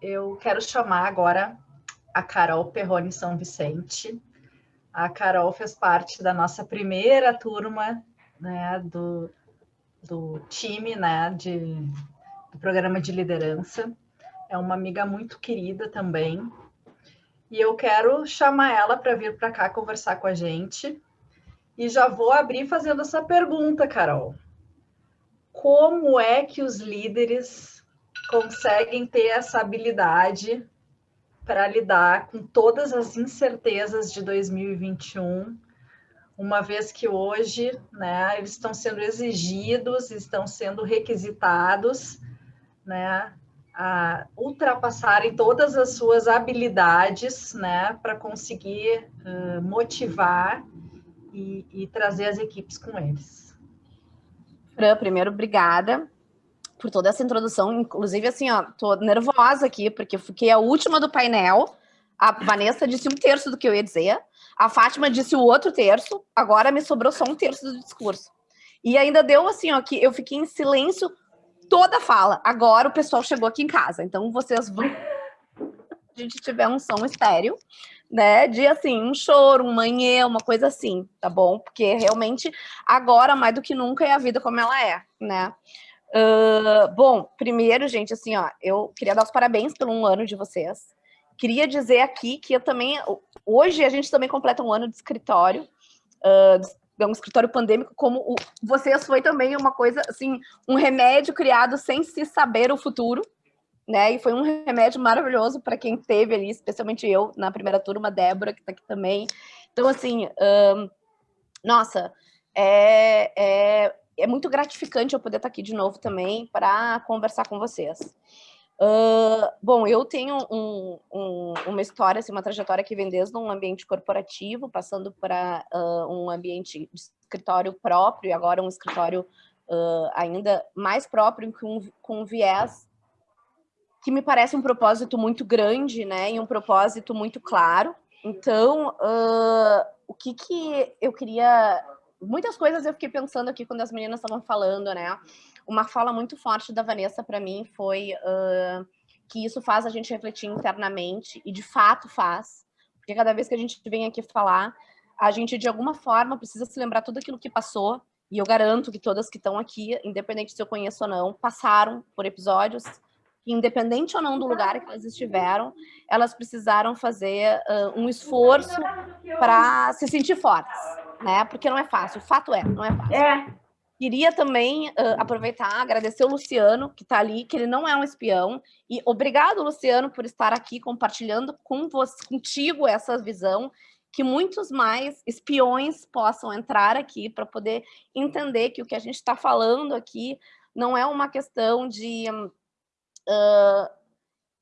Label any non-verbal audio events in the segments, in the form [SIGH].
eu quero chamar agora a Carol Perrone São Vicente. A Carol fez parte da nossa primeira turma né, do, do time né, de, do programa de liderança. É uma amiga muito querida também. E eu quero chamar ela para vir para cá conversar com a gente. E já vou abrir fazendo essa pergunta, Carol. Como é que os líderes conseguem ter essa habilidade para lidar com todas as incertezas de 2021, uma vez que hoje né, eles estão sendo exigidos, estão sendo requisitados né, a ultrapassarem todas as suas habilidades né, para conseguir uh, motivar e, e trazer as equipes com eles. Fran, primeiro, obrigada por toda essa introdução. Inclusive, assim, ó, tô nervosa aqui, porque fiquei a última do painel. A Vanessa disse um terço do que eu ia dizer. A Fátima disse o outro terço. Agora me sobrou só um terço do discurso. E ainda deu assim, ó, que eu fiquei em silêncio toda a fala. Agora o pessoal chegou aqui em casa. Então, vocês vão... [LAUGHS] a gente tiver um som estéreo, né, de assim, um choro, um manhê, uma coisa assim, tá bom? Porque realmente agora, mais do que nunca, é a vida como ela é, né? Uh, bom, primeiro, gente, assim, ó, eu queria dar os parabéns pelo um ano de vocês. Queria dizer aqui que eu também, hoje a gente também completa um ano de escritório, uh, um escritório pandêmico, como o, vocês foi também uma coisa, assim, um remédio criado sem se saber o futuro, né? E foi um remédio maravilhoso para quem teve ali, especialmente eu, na primeira turma, Débora, que está aqui também. Então, assim, um, nossa, é, é, é muito gratificante eu poder estar aqui de novo também para conversar com vocês. Uh, bom, eu tenho um, um, uma história, assim, uma trajetória que vem desde um ambiente corporativo, passando para uh, um ambiente de escritório próprio, e agora um escritório uh, ainda mais próprio, com, com um viés que me parece um propósito muito grande, né, e um propósito muito claro. Então, o que, que eu queria muitas coisas eu fiquei pensando aqui quando as meninas estavam falando, né? Uma fala muito forte da Vanessa para mim foi uh, que isso faz a gente refletir internamente, e de fato faz, porque cada vez que a gente vem aqui falar, a gente de alguma forma precisa se lembrar tudo aquilo que passou, e eu garanto que todas que estão aqui, independente se eu conheço ou não, passaram por episódios independente ou não do lugar que elas estiveram, elas precisaram fazer uh, um esforço para se sentir fortes né? Porque não é fácil, o fato é, não é fácil. É. Queria também uh, aproveitar, agradecer o Luciano, que está ali, que ele não é um espião. E obrigado, Luciano, por estar aqui compartilhando com você, contigo essa visão, que muitos mais espiões possam entrar aqui para poder entender que o que a gente está falando aqui não é uma questão de uh,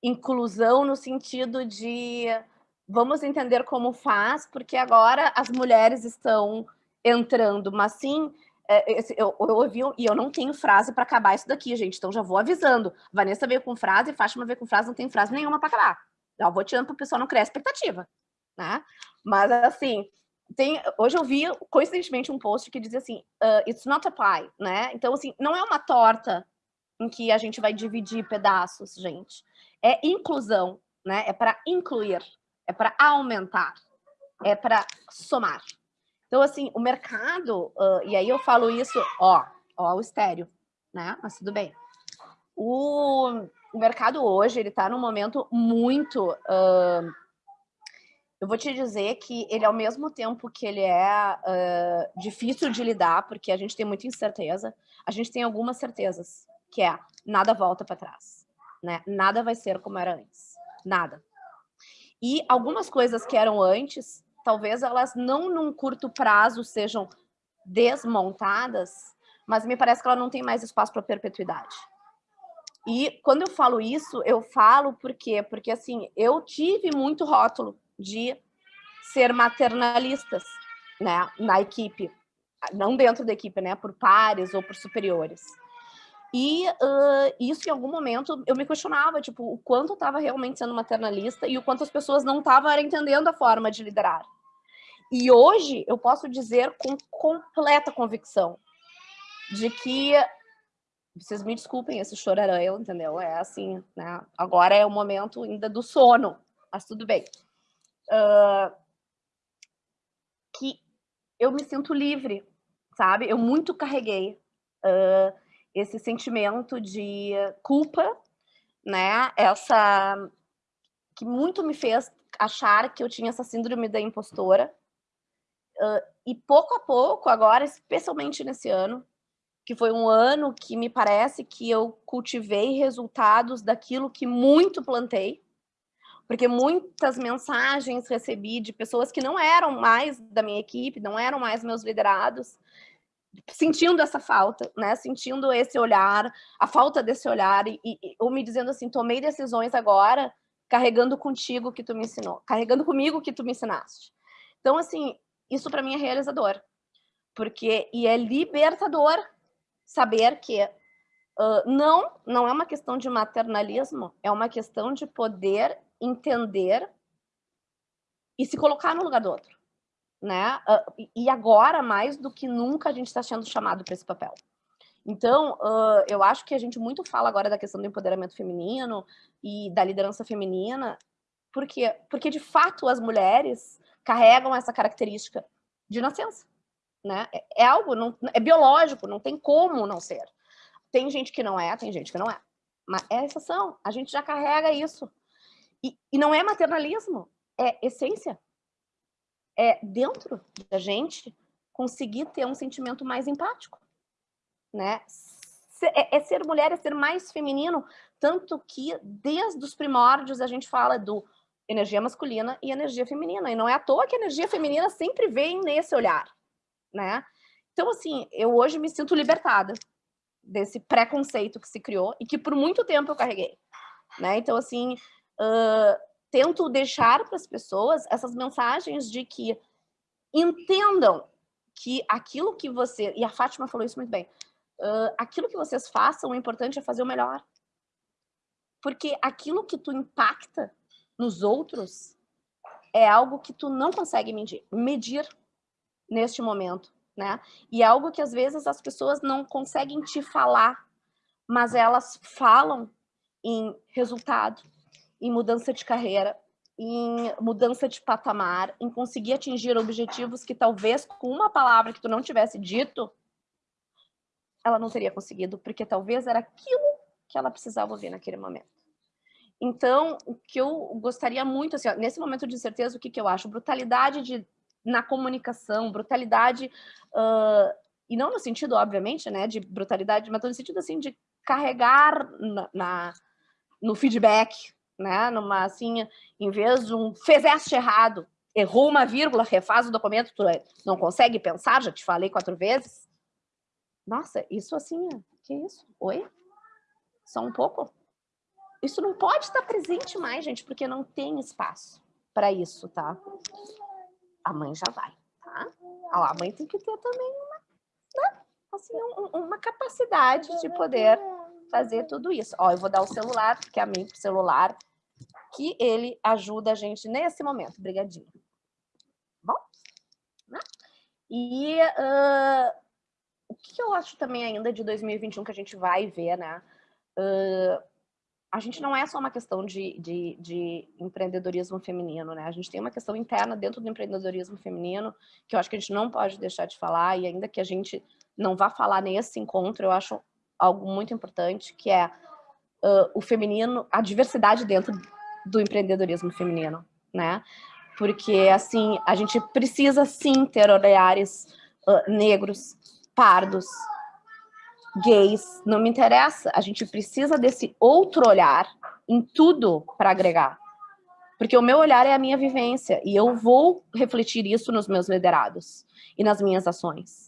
inclusão no sentido de vamos entender como faz, porque agora as mulheres estão entrando, mas sim, é, eu, eu ouvi, e eu não tenho frase para acabar isso daqui, gente, então já vou avisando. Vanessa veio com frase, Fátima veio com frase, não tem frase nenhuma para acabar. Já vou tirando para o pessoal não criar expectativa, né? Mas, assim, tem, hoje eu vi, coincidentemente, um post que dizia assim, uh, it's not a pie, né? Então, assim, não é uma torta em que a gente vai dividir pedaços, gente. É inclusão, né? É para incluir é para aumentar, é para somar. Então, assim, o mercado, uh, e aí eu falo isso, ó, ó, o estéreo, né? Mas tudo bem. O, o mercado hoje, ele está num momento muito... Uh, eu vou te dizer que ele, ao mesmo tempo que ele é uh, difícil de lidar, porque a gente tem muita incerteza, a gente tem algumas certezas, que é nada volta para trás, né? Nada vai ser como era antes, nada. E algumas coisas que eram antes, talvez elas não num curto prazo sejam desmontadas, mas me parece que ela não tem mais espaço para perpetuidade. E quando eu falo isso, eu falo por quê? Porque assim, eu tive muito rótulo de ser maternalistas, né, na equipe, não dentro da equipe, né, por pares ou por superiores. E uh, isso, em algum momento, eu me questionava, tipo, o quanto eu estava realmente sendo maternalista e o quanto as pessoas não estavam entendendo a forma de liderar. E hoje, eu posso dizer com completa convicção de que vocês me desculpem esse chorarão, entendeu? É assim, né? Agora é o momento ainda do sono, mas tudo bem. Uh, que eu me sinto livre, sabe? Eu muito carreguei uh, esse sentimento de culpa, né? Essa que muito me fez achar que eu tinha essa síndrome da impostora. Uh, e pouco a pouco, agora, especialmente nesse ano, que foi um ano que me parece que eu cultivei resultados daquilo que muito plantei, porque muitas mensagens recebi de pessoas que não eram mais da minha equipe, não eram mais meus liderados, sentindo essa falta, né? Sentindo esse olhar, a falta desse olhar, e, e, ou me dizendo assim, tomei decisões agora, carregando contigo que tu me ensinou, carregando comigo que tu me ensinaste. Então, assim, isso para mim é realizador, porque e é libertador saber que uh, não, não é uma questão de maternalismo, é uma questão de poder entender e se colocar no lugar do outro, né? Uh, e agora, mais do que nunca, a gente está sendo chamado para esse papel. Então, uh, eu acho que a gente muito fala agora da questão do empoderamento feminino e da liderança feminina, porque, porque de fato as mulheres carregam essa característica de nascença né? É, é algo, não, é biológico, não tem como não ser. Tem gente que não é, tem gente que não é. Mas é exceção, a gente já carrega isso. E, e não é maternalismo, é essência. É dentro da gente conseguir ter um sentimento mais empático, né? É, é ser mulher, é ser mais feminino, tanto que desde os primórdios a gente fala do energia masculina e energia feminina. E não é à toa que a energia feminina sempre vem nesse olhar né? Então, assim, eu hoje me sinto libertada desse preconceito que se criou e que por muito tempo eu carreguei, né? Então, assim, uh, tento deixar para as pessoas essas mensagens de que entendam que aquilo que você... E a Fátima falou isso muito bem. Uh, aquilo que vocês façam, o importante é fazer o melhor. Porque aquilo que tu impacta nos outros é algo que tu não consegue medir. Medir neste momento, né? E é algo que às vezes as pessoas não conseguem te falar, mas elas falam em resultado, em mudança de carreira, em mudança de patamar, em conseguir atingir objetivos que talvez com uma palavra que tu não tivesse dito, ela não teria conseguido, porque talvez era aquilo que ela precisava ouvir naquele momento. Então, o que eu gostaria muito, assim, ó, nesse momento de incerteza, o que, que eu acho? Brutalidade de na comunicação, brutalidade, uh, e não no sentido, obviamente, né, de brutalidade, mas no sentido, assim, de carregar na, na, no feedback, né, numa, assim, em vez de um fizeste errado, errou uma vírgula, refaz o documento, tu não consegue pensar, já te falei quatro vezes. Nossa, isso assim, que isso? Oi? Só um pouco? Isso não pode estar presente mais, gente, porque não tem espaço para isso, tá? a mãe já vai, tá? A mãe tem que ter também uma, né? assim, um, uma capacidade de poder fazer tudo isso. Ó, eu vou dar o celular, que é a mim celular, que ele ajuda a gente nesse momento. Brigadinho. Bom? Né? E uh, o que eu acho também ainda de 2021 que a gente vai ver, né? Uh, a gente não é só uma questão de, de, de, empreendedorismo feminino, né? A gente tem uma questão interna dentro do empreendedorismo feminino que eu acho que a gente não pode deixar de falar e ainda que a gente não vá falar nesse encontro, eu acho algo muito importante, que é uh, o feminino, a diversidade dentro do empreendedorismo feminino, né? Porque, assim, a gente precisa sim ter olhares uh, negros, pardos, gays, não me interessa. A gente precisa desse outro olhar em tudo para agregar. Porque o meu olhar é a minha vivência e eu vou refletir isso nos meus liderados e nas minhas ações.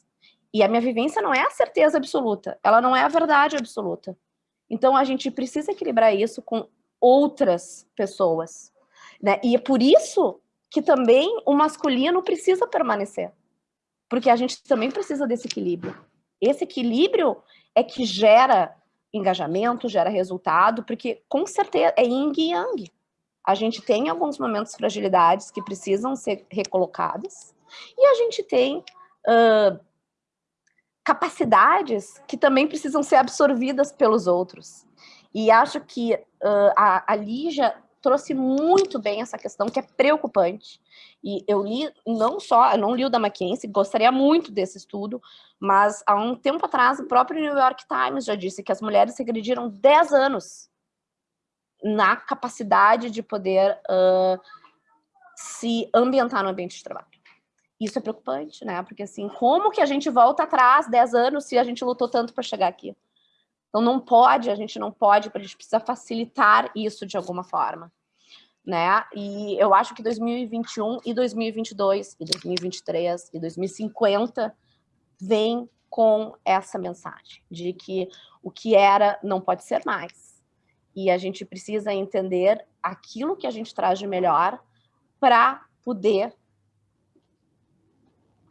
E a minha vivência não é a certeza absoluta, ela não é a verdade absoluta. Então a gente precisa equilibrar isso com outras pessoas. Né? E é por isso que também o masculino precisa permanecer. Porque a gente também precisa desse equilíbrio. Esse equilíbrio é que gera engajamento, gera resultado, porque com certeza é yin e yang. A gente tem alguns momentos fragilidades que precisam ser recolocadas e a gente tem uh, capacidades que também precisam ser absorvidas pelos outros. E acho que uh, a, a Lígia trouxe muito bem essa questão que é preocupante. E eu li não só, eu não li o da Mackenzie, gostaria muito desse estudo, mas há um tempo atrás o próprio New York Times já disse que as mulheres regrediram 10 anos na capacidade de poder uh, se ambientar no ambiente de trabalho. Isso é preocupante, né? Porque assim, como que a gente volta atrás 10 anos se a gente lutou tanto para chegar aqui? Então não pode, a gente não pode, a gente precisa facilitar isso de alguma forma. Né? E eu acho que 2021 e 2022 e 2023 e 2050 vem com essa mensagem de que o que era não pode ser mais. E a gente precisa entender aquilo que a gente traz de melhor para poder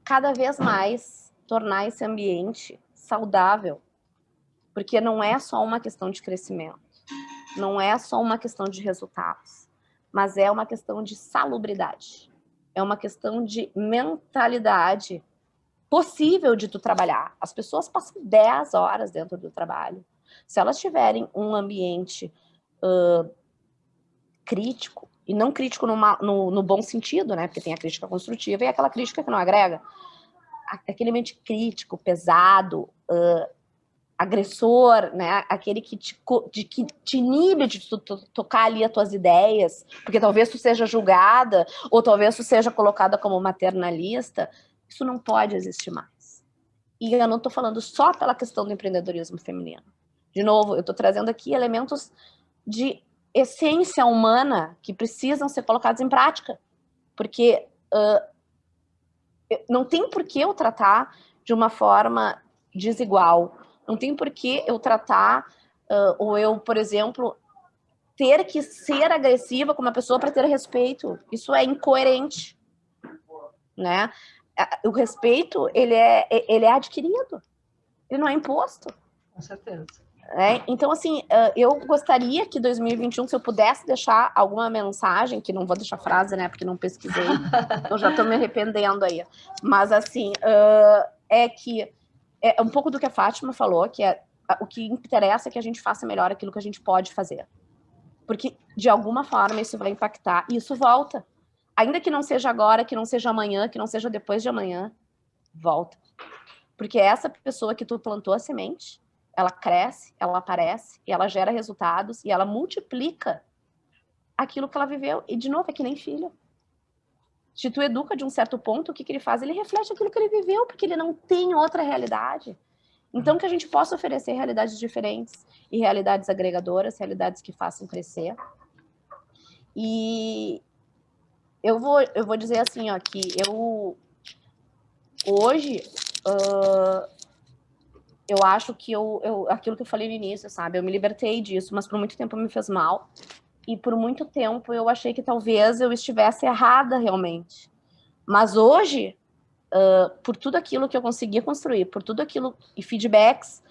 cada vez mais tornar esse ambiente saudável, porque não é só uma questão de crescimento, não é só uma questão de resultados, mas é uma questão de salubridade, é uma questão de mentalidade possível de tu trabalhar. As pessoas passam 10 horas dentro do trabalho. Se elas tiverem um ambiente uh, crítico, e não crítico no, no, bom sentido, né? Porque tem a crítica construtiva e aquela crítica que não agrega. Aquele ambiente crítico, pesado, uh, agressor, né? Aquele que te, de, que te inibe de tu, tu, tocar ali as tuas ideias, porque talvez tu seja julgada, ou talvez tu seja colocada como maternalista, isso não pode existir mais. E eu não estou falando só pela questão do empreendedorismo feminino. De novo, eu estou trazendo aqui elementos de essência humana que precisam ser colocados em prática. Porque uh, não tem por que eu tratar de uma forma desigual. Não tem por que eu tratar, uh, ou eu, por exemplo, ter que ser agressiva com uma pessoa para ter respeito. Isso é incoerente. Né? O respeito, ele é, ele é adquirido. Ele não é imposto. Com certeza. É, então, assim, eu gostaria que 2021, se eu pudesse deixar alguma mensagem, que não vou deixar frase, né, porque não pesquisei, [LAUGHS] eu já estou me arrependendo aí, mas, assim, é que é um pouco do que a Fátima falou, que é o que interessa é que a gente faça melhor aquilo que a gente pode fazer. Porque, de alguma forma, isso vai impactar e isso volta. Ainda que não seja agora, que não seja amanhã, que não seja depois de amanhã, volta. Porque essa pessoa que tu plantou a semente, ela cresce, ela aparece, e ela gera resultados, e ela multiplica aquilo que ela viveu. E, de novo, é que nem filho. Se tu educa de um certo ponto, o que, que ele faz? Ele reflete aquilo que ele viveu, porque ele não tem outra realidade. Então, que a gente possa oferecer realidades diferentes e realidades agregadoras, realidades que façam crescer. E eu vou, eu vou dizer assim, ó, que eu hoje uh, eu acho que eu, eu, aquilo que eu falei no início, sabe? Eu me libertei disso, mas por muito tempo me fez mal. E por muito tempo eu achei que talvez eu estivesse errada realmente. Mas hoje, uh, por tudo aquilo que eu conseguia construir, por tudo aquilo e feedbacks,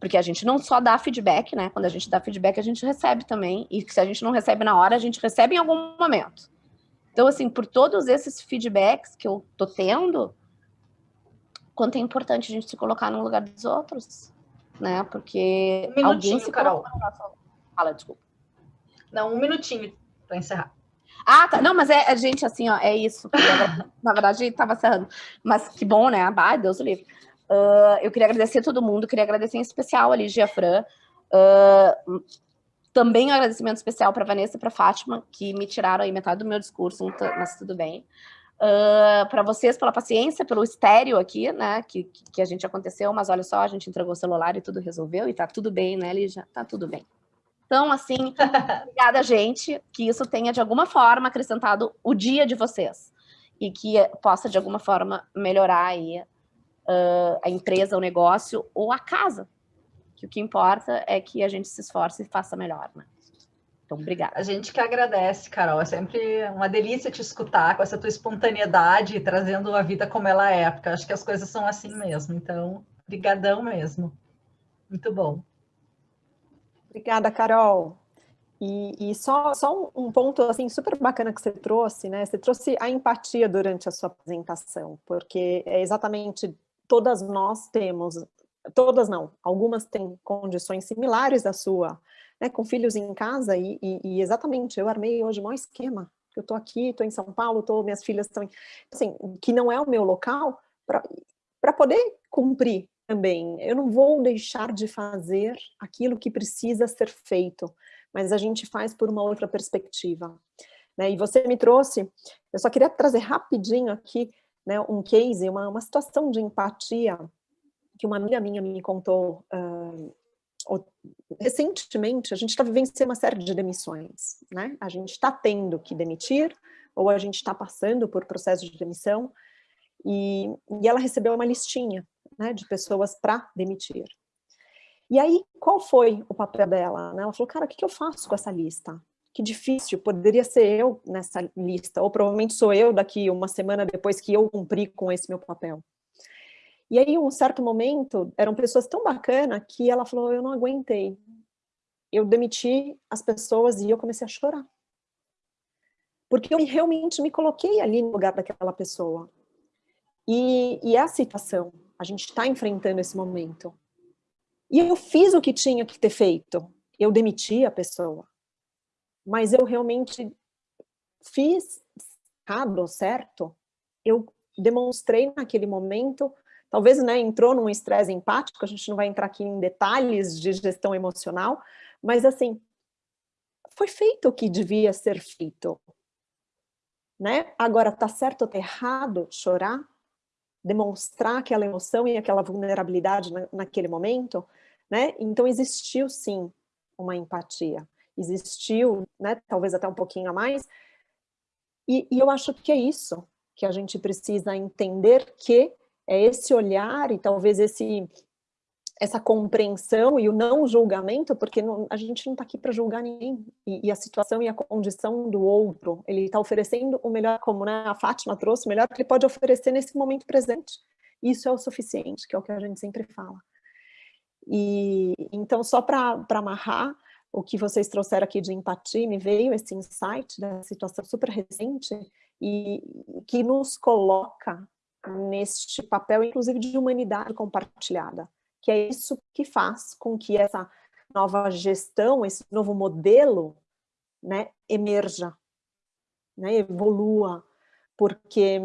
porque a gente não só dá feedback, né? Quando a gente dá feedback, a gente recebe também. E se a gente não recebe na hora, a gente recebe em algum momento. Então, assim, por todos esses feedbacks que eu tô tendo, quanto é importante a gente se colocar no lugar dos outros, né? Porque um alguém se Carol. Nosso... Fala, desculpa. Não, um minutinho para encerrar. Ah, tá. Não, mas é, é, gente, assim, ó, é isso. [LAUGHS] Na verdade, estava encerrando. Mas que bom, né? Ah, Deus o livre. Uh, eu queria agradecer a todo mundo, queria agradecer em especial a Ligia Fran. Uh, também um agradecimento especial para Vanessa e para Fátima, que me tiraram aí metade do meu discurso, mas tudo bem. Uh, para vocês pela paciência, pelo estéreo aqui, né, que, que a gente aconteceu, mas olha só, a gente entregou o celular e tudo resolveu, e tá tudo bem, né, Lígia? Tá tudo bem. Então, assim, [LAUGHS] obrigada, gente, que isso tenha, de alguma forma, acrescentado o dia de vocês, e que possa, de alguma forma, melhorar aí uh, a empresa, o negócio, ou a casa, que o que importa é que a gente se esforce e faça melhor, né? Então, obrigada. A gente que agradece, Carol. É sempre uma delícia te escutar com essa tua espontaneidade, trazendo a vida como ela é, porque acho que as coisas são assim mesmo. Então, brigadão mesmo. Muito bom. Obrigada, Carol. E, e, só, só um ponto assim super bacana que você trouxe, né? Você trouxe a empatia durante a sua apresentação, porque é exatamente todas nós temos, todas não, algumas têm condições similares à sua, né, com filhos em casa, e, e, e exatamente, eu armei hoje o maior esquema, eu estou aqui, estou em São Paulo, tô, minhas filhas estão, assim, que não é o meu local, para poder cumprir também. Eu não vou deixar de fazer aquilo que precisa ser feito, mas a gente faz por uma outra perspectiva. Né? E você me trouxe, eu só queria trazer rapidinho aqui né, um case, uma, uma situação de empatia que uma amiga minha me contou uh, recentemente, a gente está vivenciando uma série de demissões, né? A gente está tendo que demitir, ou a gente está passando por processo de demissão, e, e ela recebeu uma listinha né, de pessoas para demitir. E aí, qual foi o papel dela? Né? Ela falou, cara, o que, que eu faço com essa lista? Que difícil, poderia ser eu nessa lista, ou provavelmente sou eu daqui uma semana depois que eu cumpri com esse meu papel. E aí, um certo momento, eram pessoas tão bacanas que ela falou, eu não aguentei. Eu demiti as pessoas e eu comecei a chorar. Porque eu realmente me coloquei ali no lugar daquela pessoa. E, e é a situação, a gente está enfrentando esse momento. E eu fiz o que tinha que ter feito. Eu demiti a pessoa. Mas eu realmente fiz errado, certo? Eu demonstrei naquele momento talvez né, entrou num estresse empático, a gente não vai entrar aqui em detalhes de gestão emocional, mas assim, foi feito o que devia ser feito. Né? Agora, tá certo ou tá errado chorar? Demonstrar aquela emoção e aquela vulnerabilidade na, naquele momento? Né? Então, existiu sim uma empatia. Existiu, né, talvez até um pouquinho a mais, e, e eu acho que é isso que a gente precisa entender que é esse olhar e talvez esse essa compreensão e o não julgamento, porque não, a gente não está aqui para julgar ninguém, e, e, a situação e a condição do outro, ele está oferecendo o melhor, como né, a Fátima trouxe, o melhor que ele pode oferecer nesse momento presente. Isso é o suficiente, que é o que a gente sempre fala. E então, só para amarrar, o que vocês trouxeram aqui de empatia, me veio esse insight da situação super recente, e que nos coloca neste papel, inclusive, de humanidade compartilhada, que é isso que faz com que essa nova gestão, esse novo modelo, né, emerja, né, evolua, porque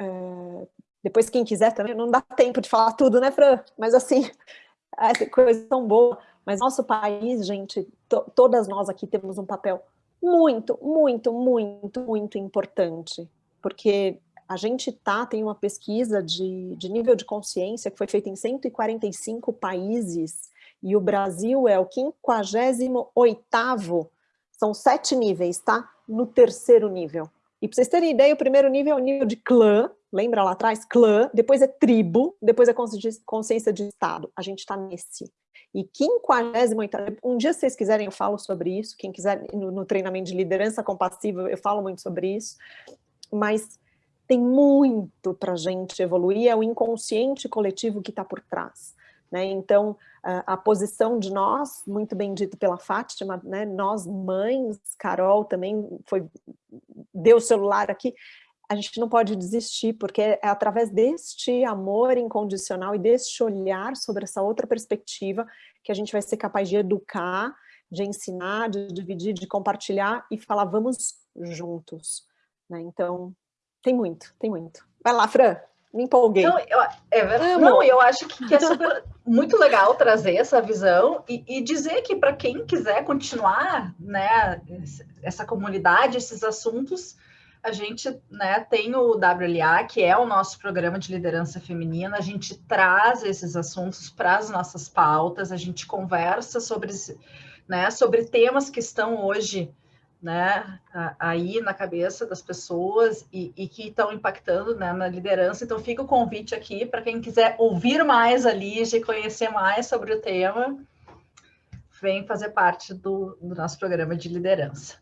é, depois quem quiser também, não dá tempo de falar tudo, né, Fran? Mas assim, [LAUGHS] essa coisa tão boa. Mas nosso país, gente, to, todas nós aqui temos um papel muito, muito, muito, muito importante, porque a gente tá, tem uma pesquisa de, de nível de consciência que foi feita em 145 países, e o Brasil é o 58º, são sete níveis, tá? No terceiro nível. E para vocês terem ideia, o primeiro nível é o nível de clã, lembra lá atrás? Clã, depois é tribo, depois é consciência de Estado. A gente está nesse. E 58 um dia se vocês quiserem eu falo sobre isso, quem quiser no, no treinamento de liderança compassiva eu falo muito sobre isso, mas tem muito para a gente evoluir, é o inconsciente coletivo que está por trás. Né? Então, a, posição de nós, muito bem dito pela Fátima, né? nós mães, Carol também foi, deu o celular aqui, a gente não pode desistir, porque é através deste amor incondicional e deste olhar sobre essa outra perspectiva que a gente vai ser capaz de educar, de ensinar, de dividir, de compartilhar e falar, vamos juntos. Né? Então, tem muito, tem muito. Vai lá, Fran, me empolguei. Não, eu, é, não, eu acho que, é super, muito legal trazer essa visão e, e dizer que para quem quiser continuar né, essa comunidade, esses assuntos, a gente né, tem o WLA, que é o nosso programa de liderança feminina, a gente traz esses assuntos para as nossas pautas, a gente conversa sobre, né, sobre temas que estão hoje né, aí na cabeça das pessoas e, e que estão impactando né, na liderança. Então, fica o convite aqui para quem quiser ouvir mais a Lige, conhecer mais sobre o tema, vem fazer parte do, do nosso programa de liderança.